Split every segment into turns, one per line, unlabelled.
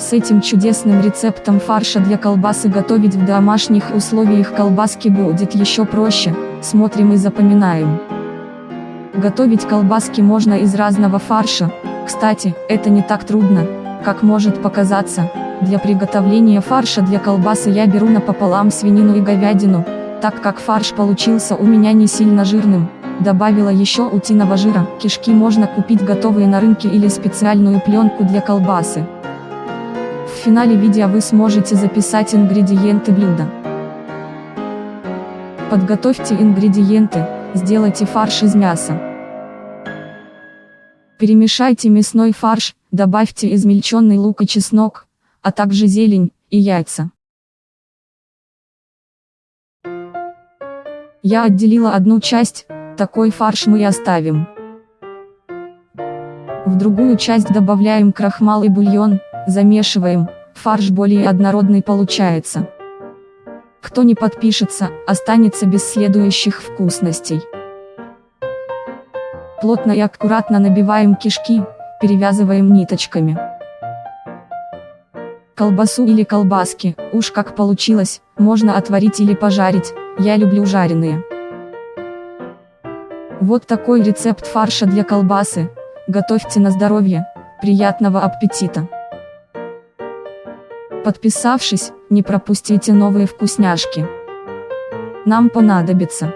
С этим чудесным рецептом фарша для колбасы готовить в домашних условиях колбаски будет еще проще, смотрим и запоминаем. Готовить колбаски можно из разного фарша, кстати, это не так трудно, как может показаться. Для приготовления фарша для колбасы я беру напополам свинину и говядину, так как фарш получился у меня не сильно жирным, добавила еще утиного жира, кишки можно купить готовые на рынке или специальную пленку для колбасы. Финале видео вы сможете записать ингредиенты блюда. Подготовьте ингредиенты, сделайте фарш из мяса. Перемешайте мясной фарш, добавьте измельченный лук и чеснок, а также зелень и яйца. Я отделила одну часть, такой фарш мы и оставим. В другую часть добавляем крахмал и бульон, замешиваем, фарш более однородный получается. Кто не подпишется, останется без следующих вкусностей. Плотно и аккуратно набиваем кишки, перевязываем ниточками. Колбасу или колбаски, уж как получилось, можно отварить или пожарить, я люблю жареные. Вот такой рецепт фарша для колбасы, готовьте на здоровье, приятного аппетита! Подписавшись, не пропустите новые вкусняшки. Нам понадобится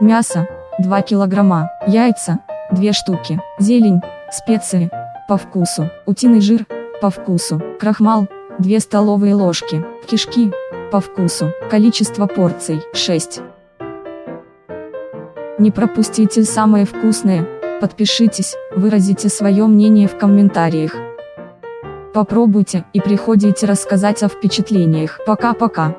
мясо, 2 килограмма, яйца, 2 штуки, зелень, специи, по вкусу, утиный жир, по вкусу, крахмал, 2 столовые ложки, кишки, по вкусу, количество порций, 6. Не пропустите самое вкусное, подпишитесь, выразите свое мнение в комментариях. Попробуйте и приходите рассказать о впечатлениях. Пока-пока.